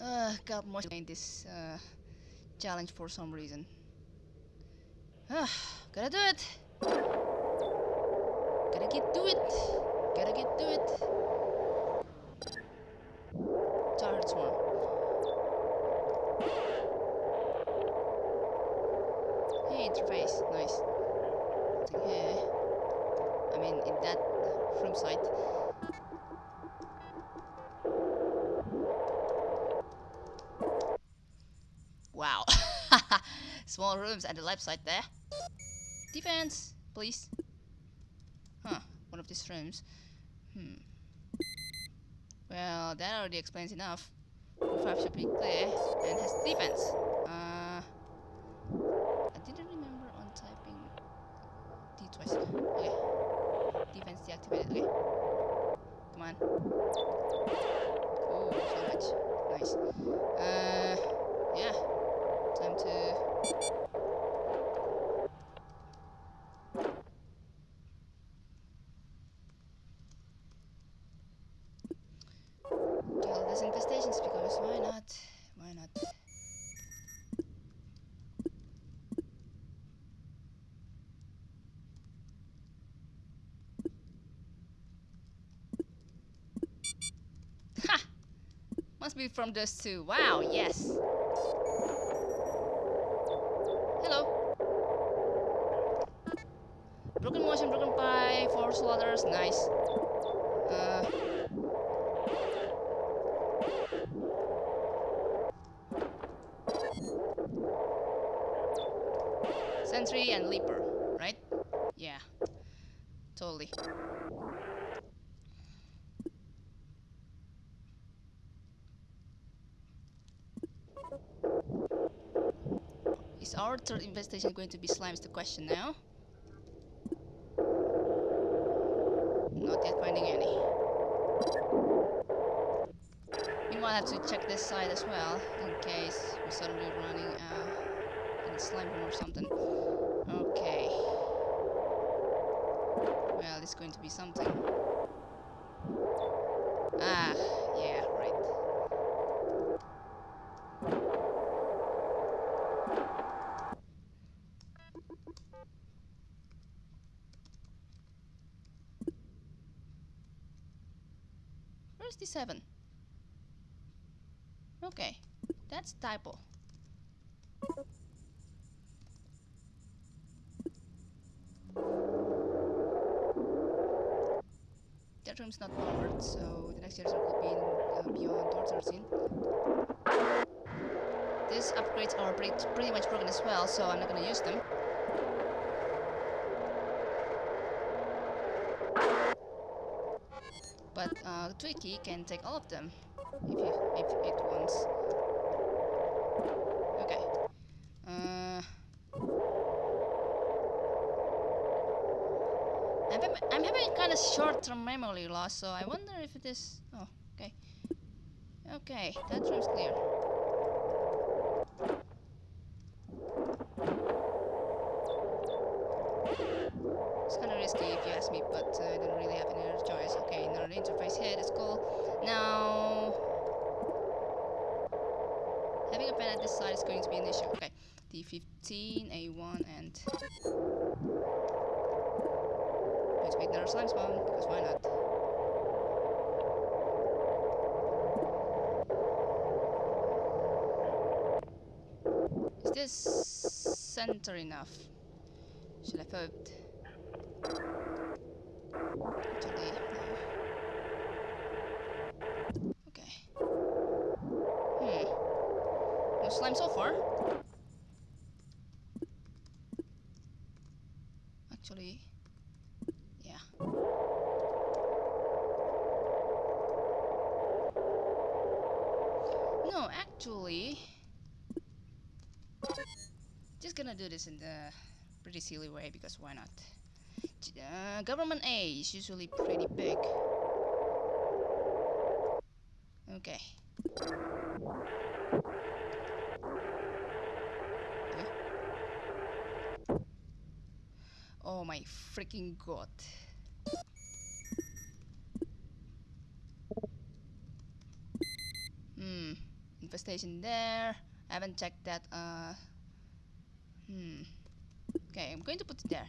Uh, got more in this uh, challenge for some reason. Ah, gotta do it. Gotta get to it. Gotta get to it. Tired swarm. Hey, interface. Nice. Nothing here. I mean, in that room site. Wow. Small rooms and the left side there. Defense, please. Huh, one of these rooms. Hmm. Well, that already explains enough. Room 5 should be clear and has defense. Uh, I didn't remember on typing D twice. Okay. Defense deactivated. Okay. Come on. Oh, so much. Nice. Uh, yeah. Time to kill these infestations because why not? Why not? Ha! Be from those two. Wow, yes. Hello. Broken motion, broken pie, four slaughters, nice. Uh, Sentry and Leaper, right? Yeah. Totally. Is our third investigation going to be slime is the question now? Not yet finding any. Meanwhile, I have to check this side as well, in case we're suddenly running uh, in a slime room or something. Okay. Well, it's going to be something. Ah, yeah, right. Where's the 7? Okay, that's typo. That room's not powered, so the next user will be in, uh, beyond door 13. These upgrades are pretty, pretty much broken as well, so I'm not gonna use them. But uh, Twiki can take all of them if, you, if it wants. Okay. Uh, I'm, having- I'm having kind of short-term memory loss, so I wonder if it is. Oh, okay. Okay, that room's clear. It's kind of risky if you ask me, but uh, I don't really have any other choice. Okay, another interface here, that's cool. Now, having a pen at this side is going to be an issue. Okay, D15, A1, and let's make another slime spawn because why not? Is this center enough? Should hoped. Actually, no. Okay. Hmm. No slime so far. This in the pretty silly way because why not? Uh, government A is usually pretty big. Okay. Okay. Oh my freaking god. Hmm. infestation there. I haven't checked that. Uh, hmm. Okay, I'm going to put it there.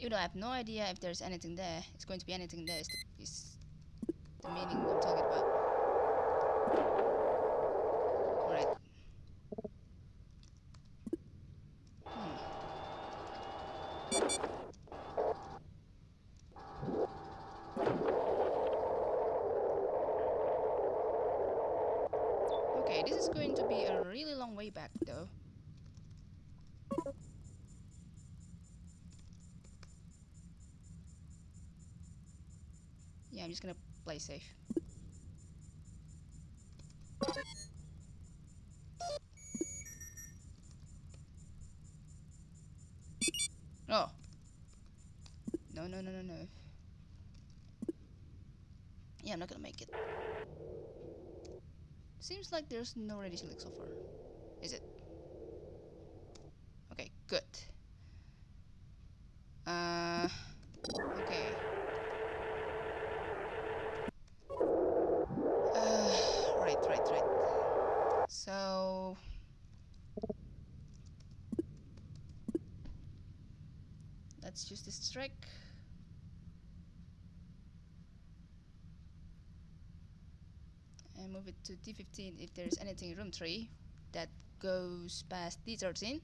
Even though I have no idea if there's anything there, it's going to be anything there. Is the, is the meaning I'm talking about. Alright. Hmm. Okay, this is going to be a really long way back though. Yeah, I'm just gonna play safe. Oh. No, no, no, no, no. Yeah, I'm not gonna make it. Seems like there's no radiation leak so far. Is it? Okay, good. Uh, okay. Uh, right, right, right. So... Let's use this trick. And move it to D15 if there's anything in room 3 that goes past D13.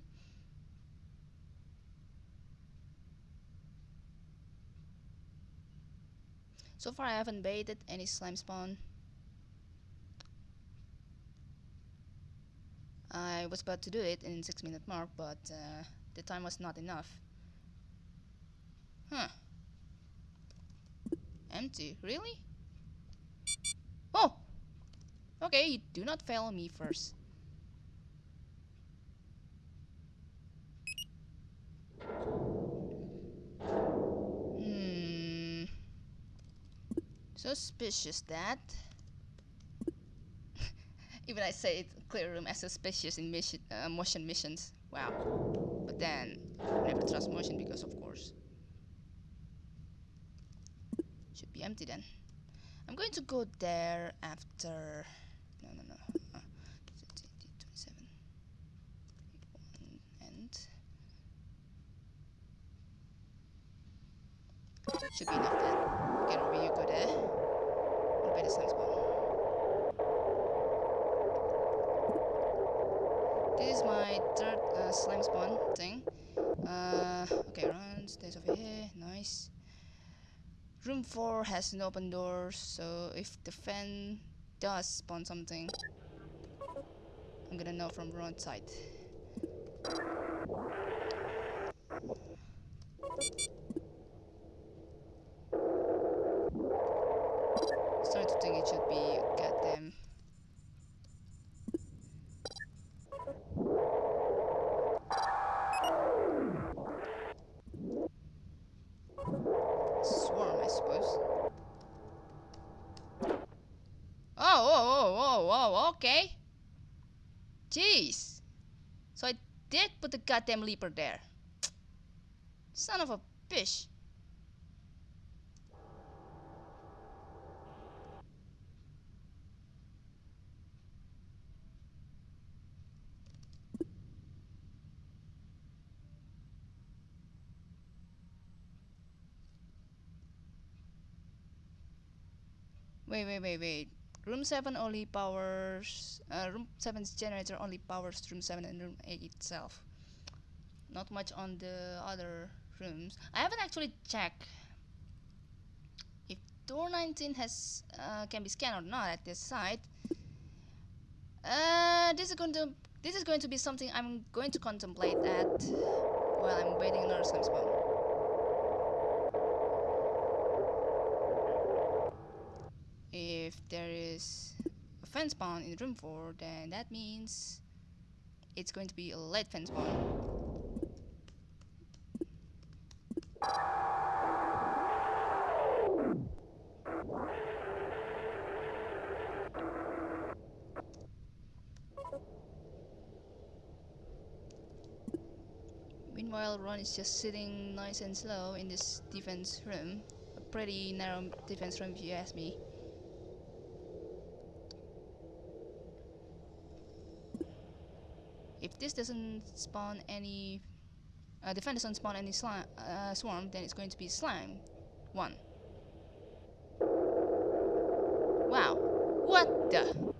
So far I haven't baited any slime spawn. I was about to do it in 6 minute mark but uh, the time was not enough. Huh. Empty, really? Oh! Okay, do not fail me first. Hmm. Suspicious that. Even I say it clear room as suspicious in mission, uh, motion missions. Wow. But then, never trust motion because of course. Should be empty then. I'm going to go there after. No, no, no. Uh, 27. And. Should be enough then. Get over you go there. And by the sun spawn. This is my third uh, slime spawn thing. Uh, okay, run, stays over here, nice. Room 4 has an open door, so if the fan does spawn something, I'm gonna know from roadside. Starting to think it should be goddamn. Swarm, I suppose. Oh, oh, oh, oh, oh, okay. Jeez. So I did put the goddamn leaper there. Son of a bitch. Wait, wait, wait, wait. Room 7 only powers... Uh, room 7's generator only powers room 7 and room 8 itself. Not much on the other rooms. I haven't actually checked if door 19 has uh, can be scanned or not at this site. Uh, this is going to this is going to be something I'm going to contemplate at while I'm waiting another slime spawn. If there is a fence spawn in room 4, then that means it's going to be a late fence spawn. Meanwhile, Ron is just sitting nice and slow in this defense room. A pretty narrow defense room if you ask me. If this doesn't spawn any uh, defend doesn't spawn any slime uh, swarm, then it's going to be slime one. Wow, what the?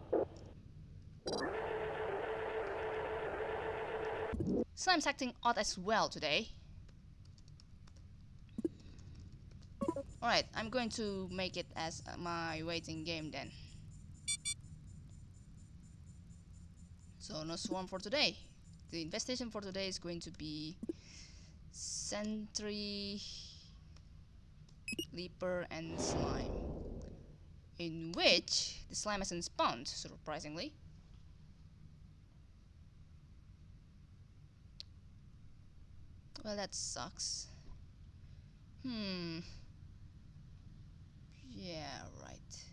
Slime's acting odd as well today. Alright, I'm going to make it as my waiting game then. So no swarm for today. The investigation for today is going to be Sentry, Leaper and Slime. In which the slime hasn't spawned, surprisingly. Well, that sucks. Hmm. Yeah, right.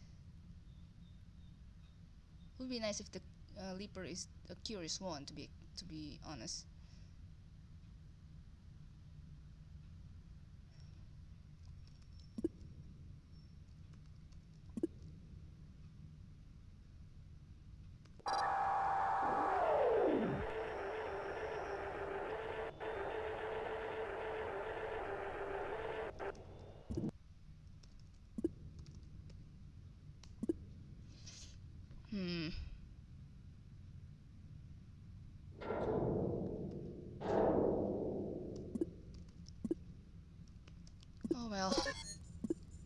Would be nice if the uh, Leaper is a curious one, to be to be honest.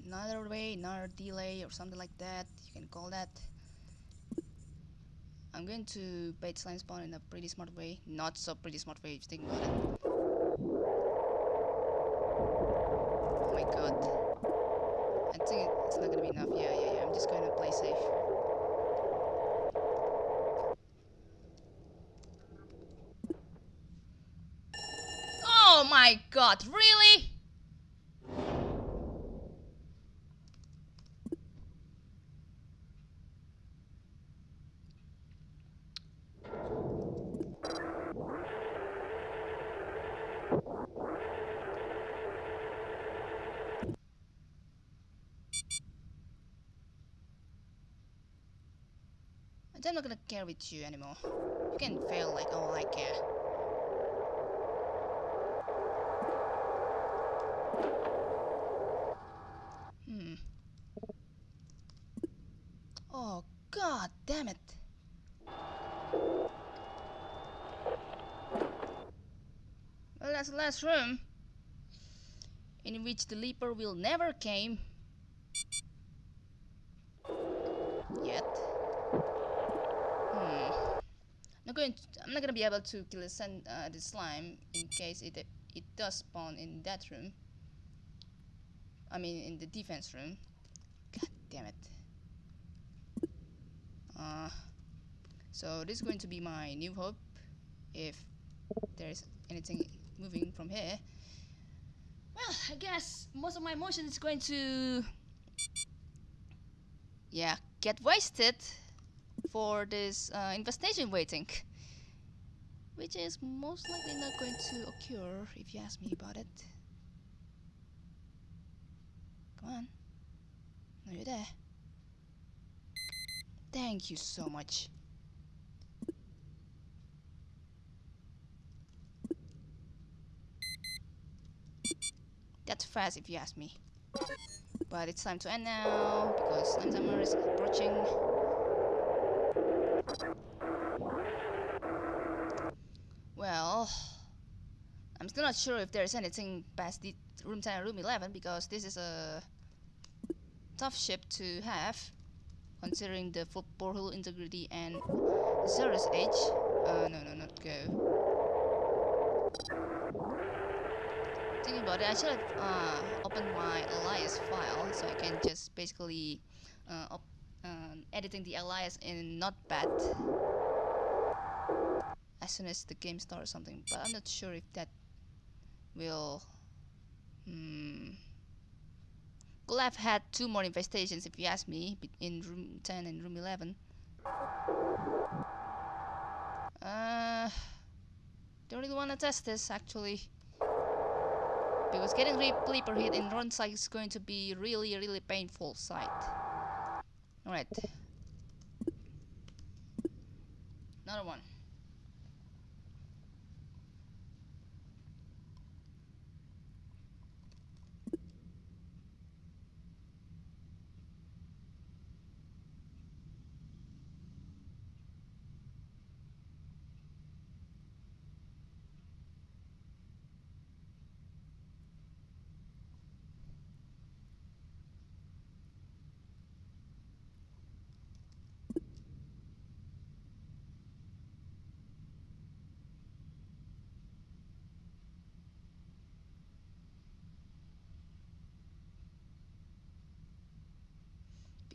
Another way, another delay or something like that. You can call that. I'm going to bait slime spawn in a pretty smart way. Not so pretty smart way if you think about it. Oh my god. I think it's not gonna be enough. Yeah, yeah, yeah. I'm just going to play safe. Oh my god, really? I'm not gonna care with you anymore. You can fail like all I care. Hmm. Oh god damn it. Well that's the last room in which the leaper will never came yet. Hmm. Not going to, I'm not gonna be able to kill the, sun, uh, the slime in case it it does spawn in that room. I mean in the defense room. God damn it. Uh, so this is going to be my new hope if there's anything moving from here. Well, I guess most of my motion is going to yeah, get wasted for this uh, infestation waiting. Which is most likely not going to occur if you ask me about it. Come on. Are you there? Thank you so much. That's fast if you ask me. But it's time to end now because Summer is approaching. Well, I'm still not sure if there's anything past the room 10 and room 11 because this is a tough ship to have considering the full porthole integrity and Zerus age. Uh, no, no, not go. Thinking about it, I should have uh, opened my alias file so I can just basically uh, editing the alias in Notepad as soon as the game starts or something. But I'm not sure if that will. Hmm. Have had two more infestations if you ask me in room 10 and room 11. Uh, don't really want to test this actually. Because getting Reaper hit in side is going to be really, really painful sight. Alright. Another one.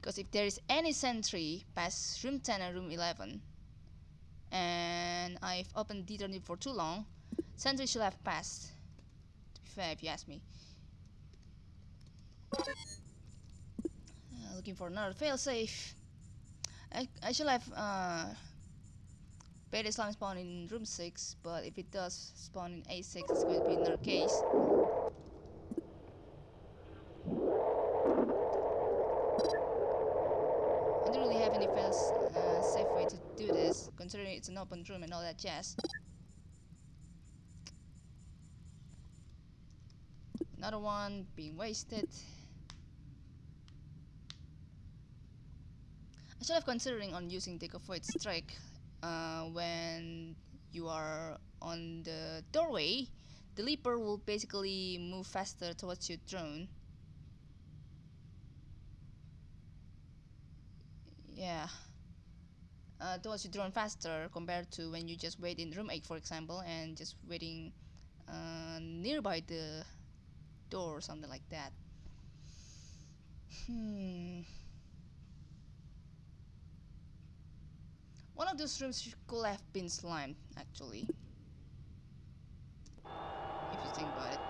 Because if there is any sentry past room 10 and room 11, and I've opened D30 for too long, sentry should have passed. To be fair, if you ask me. Uh, looking for another failsafe. I, I should have uh, beta slime spawn in room 6, but if it does spawn in A6, it's going to be another case. I don't uh, safe way to do this, considering it's an open room and all that jazz. Another one being wasted. I should have considering on using Take Void Strike uh, when you are on the doorway. The leaper will basically move faster towards your drone. Yeah. Uh, towards your drone faster compared to when you just wait in room 8 for example and just waiting uh, nearby the door or something like that. Hmm. One of those rooms could have been slimed, actually. If you think about it.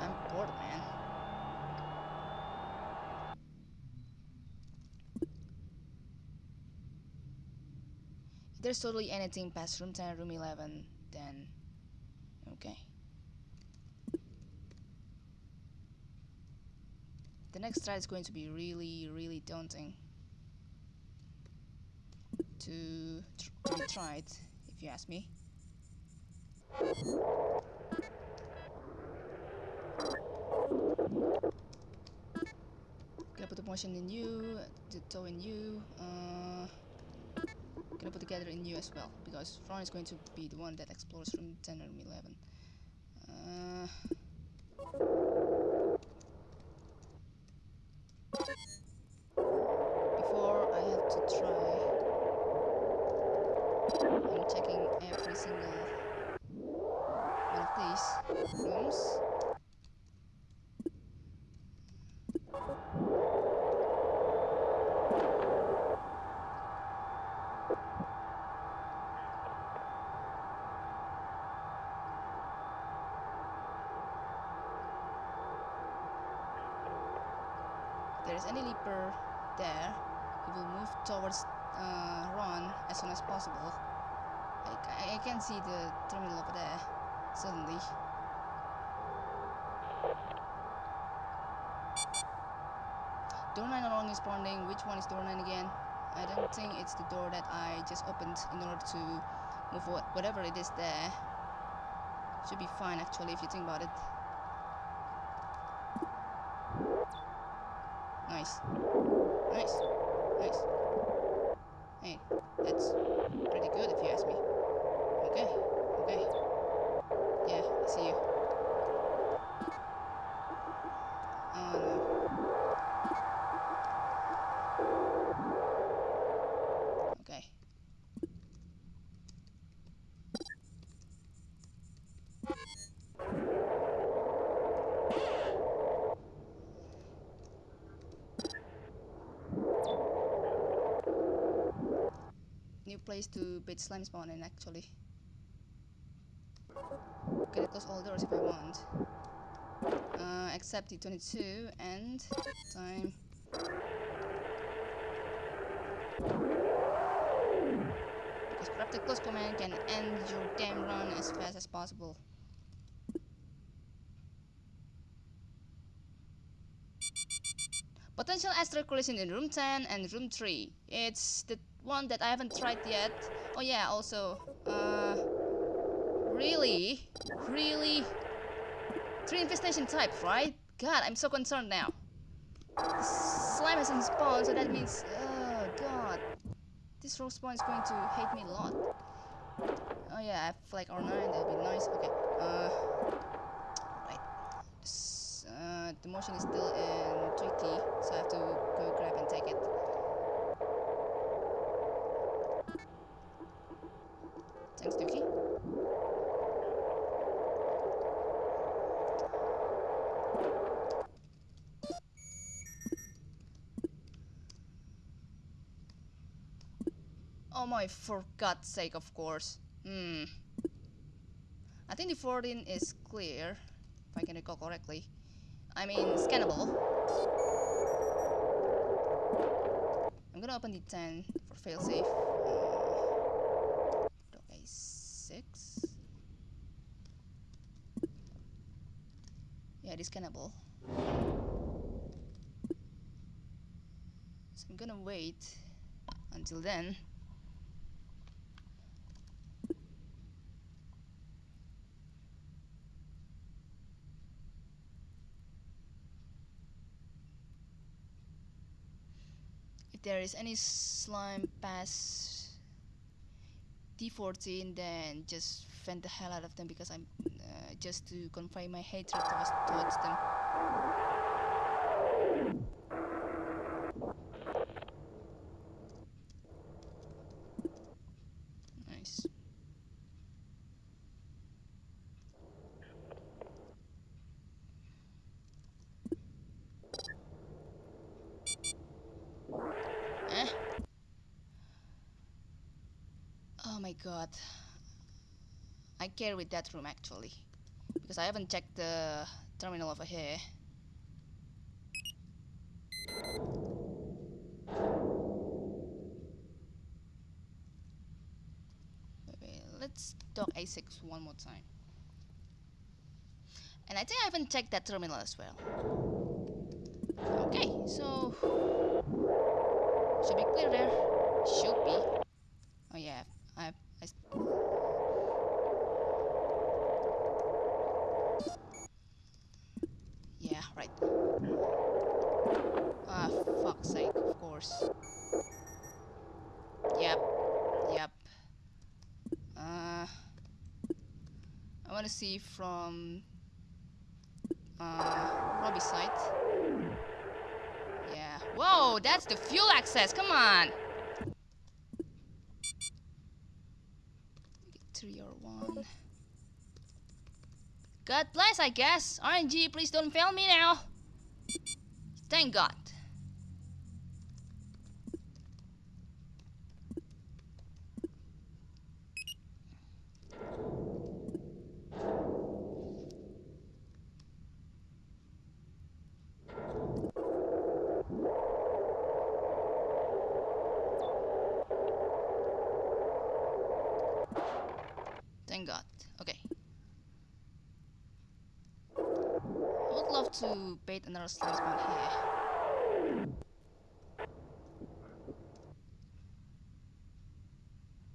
I'm bored, man. If there's totally anything past room 10 room 11, then okay. The next try is going to be really, really daunting to, tr to be tried, if you ask me. Gonna put the motion in you, the tow in you, uh, gonna put together in you as well because Ron is going to be the one that explores room 10 and room 11. Uh, before I have to try, I'm checking every single one of these rooms. If there is any leaper there, he will move towards uh, Ron as soon as possible. I, I can see the terminal over there, suddenly. Door 9 no longer responding. Which one is door 9 again? I don't think it's the door that I just opened in order to move what, whatever it is there. Should be fine actually if you think about it. Nice. Nice. Nice. Hey, that's pretty good if you ask me. Okay. Okay. Yeah, I see you. Oh no. Okay. New place to beat slime spawn in actually. Can close all doors if I want. Uh, except the 22 and time. Because corrupted close command can end your damn run as fast as possible. Potential asteroid collision in room 10 and room 3. It's the one that I haven't tried yet. Oh yeah, also, uh, really, really, three infestation type, right? God, I'm so concerned now. Slime hasn't spawned, so that means, oh god, this rogue spawn is going to hate me a lot. Oh yeah, I have like R9, that'd be nice. Okay, uh, right. S- uh, the motion is still in tricky, so I have to go grab and take it. Thanks, Dookie. Oh my, for God's sake, of course. Hmm. I think the 14 is clear, if I can recall correctly. I mean, scannable. I'm gonna open the 10 for failsafe. Hmm. It is scannable. So I'm gonna wait until then. If there is any slime past D14 then just fend the hell out of them because I'm just to confine my hatred towards, towards them. Nice. Eh? Oh my god. I care with that room actually. Because I haven't checked the terminal over here. Wait, let's dock A6 one more time. And I think I haven't checked that terminal as well. Okay, so should be clear there. Should be. Oh yeah, I, I s- Yeah, right. Ah, fuck's sake, of course. Yep, yep. Uh, I want to see from uh, Robbie's side. Yeah. Whoa, that's the fuel access. Come on. Three or one. God bless, I guess. RNG, please don't fail me now. Thank God. Bait another slime here.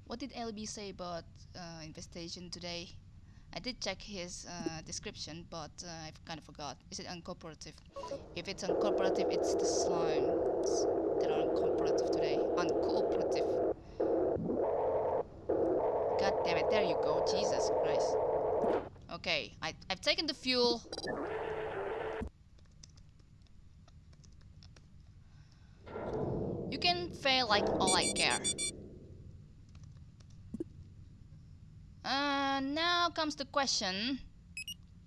What did LB say about uh, infestation today? I did check his uh, description, but uh, I've kind of forgot. Is it uncooperative? If it's uncooperative, it's the slimes that are uncooperative today. Uncooperative. God damn it, there you go. Jesus Christ. Okay, I, I've taken the fuel. You can fail like all I care. Uh, now comes the question.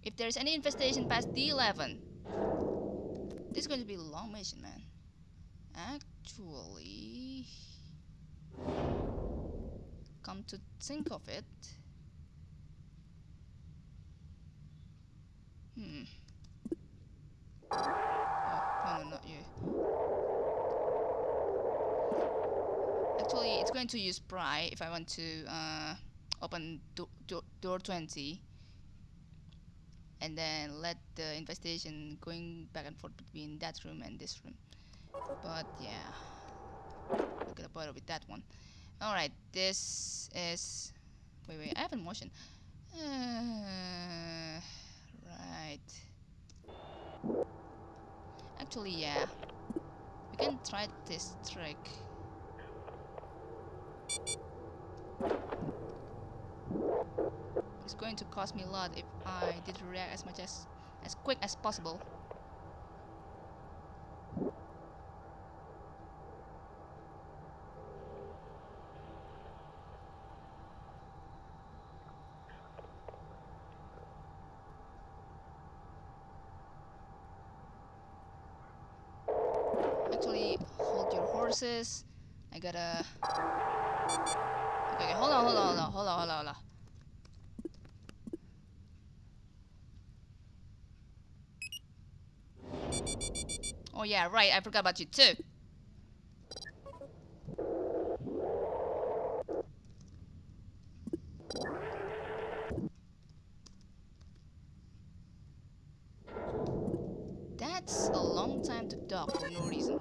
If there's any infestation past D11. This is going to be a long mission, man. Actually... Come to think of it... Hmm. Oh, no, no, not you. Actually, it's going to use pry if I want to uh, open do do door 20 and then let the investigation going back and forth between that room and this room. But yeah, look at the bother with that one. Alright, this is... Wait, wait, I haven't motion. Uh, right. Actually, yeah. We can try this trick. It's going to cost me a lot if I did react as much as as quick as possible. Actually, hold your horses. I gotta Okay, hold on, hold on, hold on, hold on, hold on, hold on. Yeah, right, I forgot about you too. That's a long time to dock for no reason.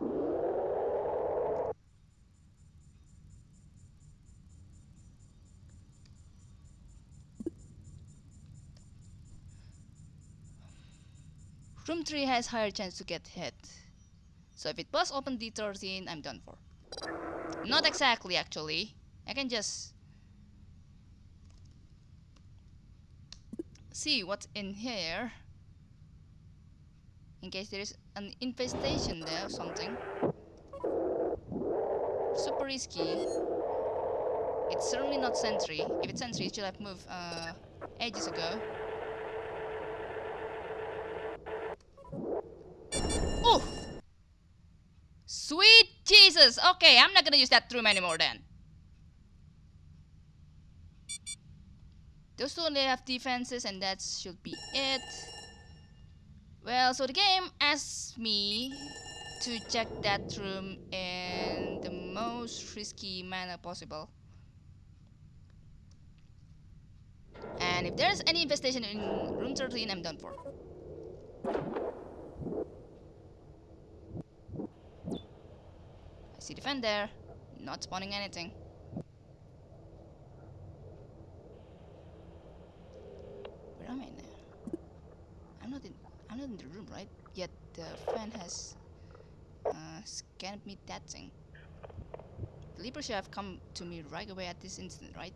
Room 3 has higher chance to get hit. So if it busts open D13, I'm done for. Not exactly, actually. I can just... See what's in here. In case there is an infestation there or something. Super risky. It's certainly not sentry. If it's sentry, it should have moved uh, ages ago. Oh! Sweet Jesus! Okay, I'm not gonna use that room anymore then. Those two only have defenses and that should be it. Well, so the game asks me to check that room in the most risky manner possible. And if there's any infestation in room 13, I'm done for. See defender, not spawning anything. Where am I now? I'm not in. I'm not in the room, right? Yet the fan has uh, scanned me that thing. The Leaper should have come to me right away at this instant, right?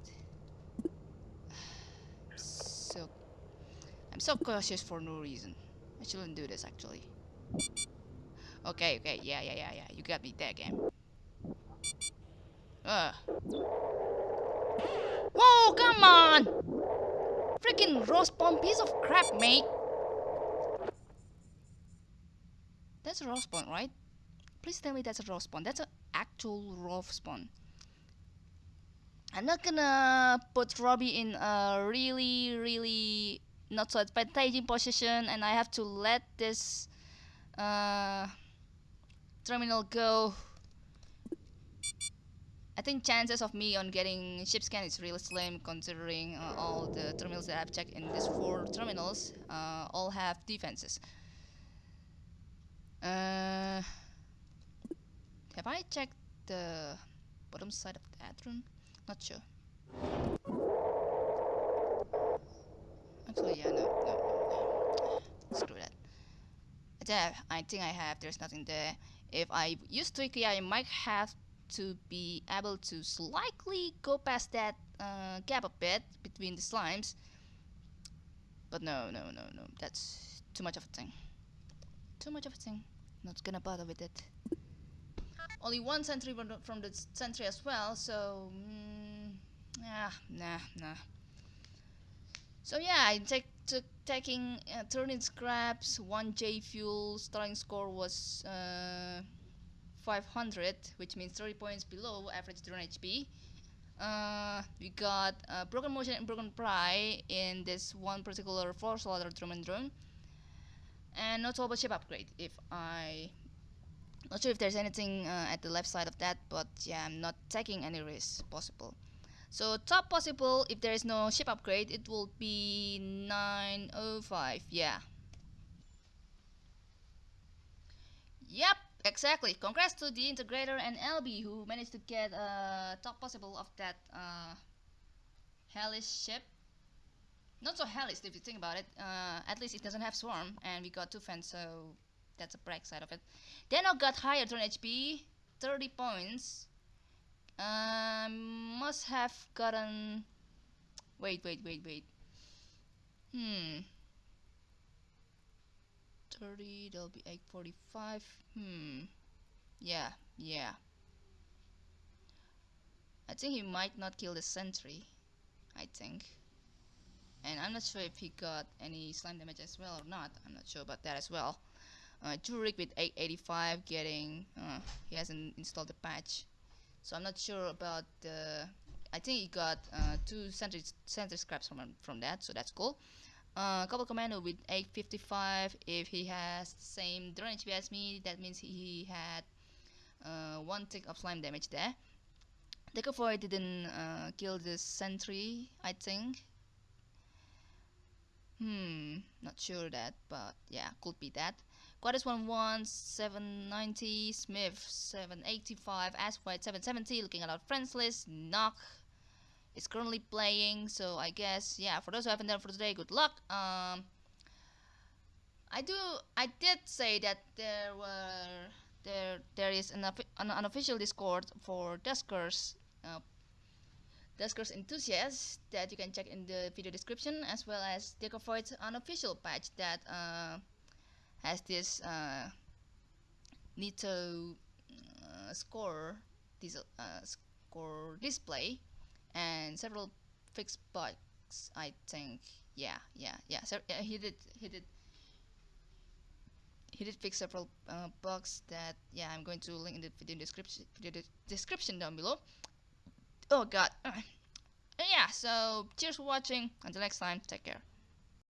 so, I'm so cautious for no reason. I shouldn't do this actually. Okay, okay, yeah, yeah, yeah, yeah. You got me there, game. Ugh. Whoa, come on! Freaking Respawn piece of crap, mate! That's a Respawn, right? Please tell me that's a Respawn. That's an actual Respawn. I'm not gonna put Robbie in a really, really not so advantageous position and I have to let this uh, terminal go. I think chances of me on getting ship scan is really slim considering uh, all the terminals that I've checked in these four terminals uh, all have defenses. Uh, have I checked the bottom side of that room? Not sure. Actually, yeah, no, no, no, no. Screw that. There, I think I have. There's nothing there. If I use Twiki, I might have to be able to slightly go past that uh, gap a bit between the slimes. But no, no, no, no. That's too much of a thing. Too much of a thing. Not gonna bother with it. Only one sentry from the sentry as well, so... Mm, yeah, nah, nah. So yeah, I take took taking uh, turning scraps, one J fuel, starting score was uh, 500, which means 30 points below average drone HP. Uh, we got uh, broken motion and broken pry in this one particular four slaughter drum and drone, and not about ship upgrade. If I not sure if there's anything uh, at the left side of that, but yeah, I'm not taking any risk possible. So top possible, if there is no ship upgrade, it will be 905, yeah. Yep, exactly. Congrats to the integrator and LB who managed to get uh, top possible of that uh, hellish ship. Not so hellish if you think about it. Uh, at least it doesn't have swarm, and we got two fans, so that's a bright side of it. Then I got higher turn HP, 30 points. Um, must have gotten. Wait, wait, wait, wait. Hmm. 30, that'll be 845. Hmm. Yeah, yeah. I think he might not kill the sentry. I think. And I'm not sure if he got any slime damage as well or not. I'm not sure about that as well. Uh, Jurik with 885 getting. Uh, he hasn't installed the patch. so I'm not sure about the I think he got uh, two sentry, sentry scraps from from that so that's cool uh, couple commando with 855 if he has same drone HP as me that means he had uh, one tick of slime damage there. Decofoy didn't uh, kill this sentry I think. Hmm not sure that but yeah could be that. Quadis 11 790 Smith 785 As White 770 looking at our friends list Knock is currently playing so I guess yeah for those who haven't done for today good luck. Um I do I did say that there were there there is an, an unofficial discord for Duskers uh, Duskers enthusiasts that you can check in the video description as well as Decofoid's unofficial patch that uh, has this uh, uh, score this uh, score display and several fixed bugs I think. Yeah yeah yeah. So yeah, he did he did he did fix several uh, bugs that yeah I'm going to link in the video description video description down below. Oh god. Yeah so cheers for watching. Until next time take care